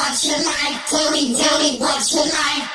what you like, tell me, tell me what you like.